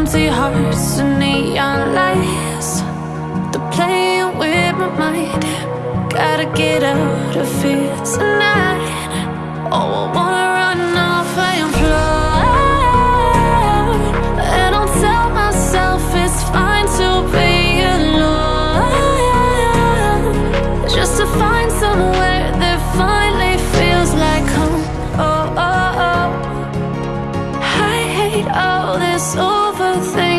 empty hearts and neon lights. They're playing with my mind. Gotta get out of here tonight. Oh, I wanna run off and fly And I'll tell myself it's fine to be alone. Just to find somewhere that finally feels like home. Oh, oh, oh. I hate all this overthinking.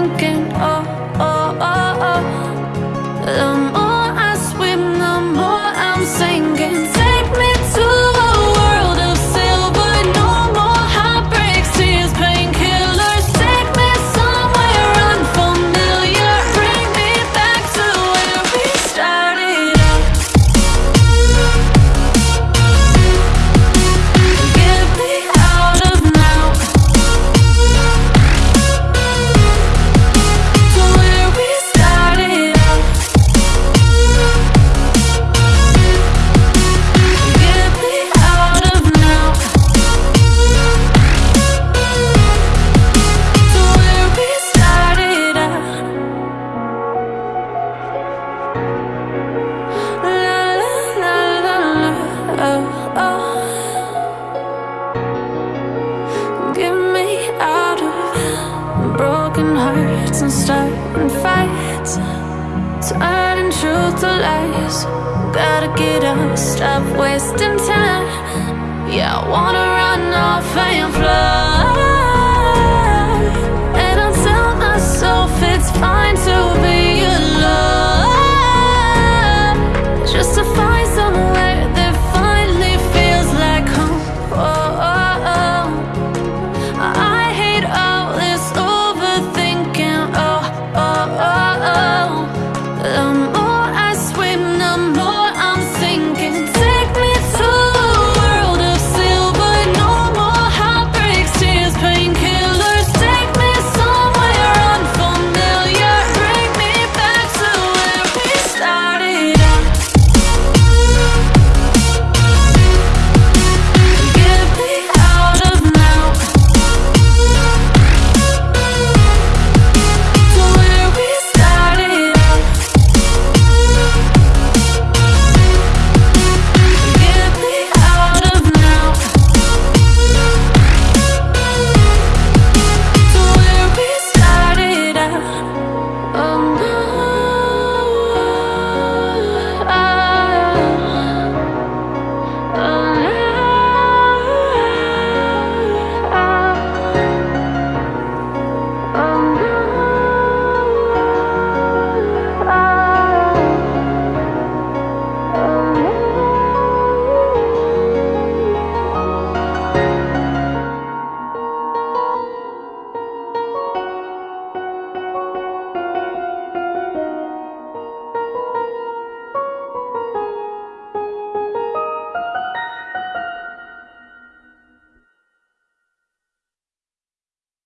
Oh. Get me out of broken hearts and starting fights. Turning truth to lies. Gotta get up, stop wasting time. Yeah, I wanna Um.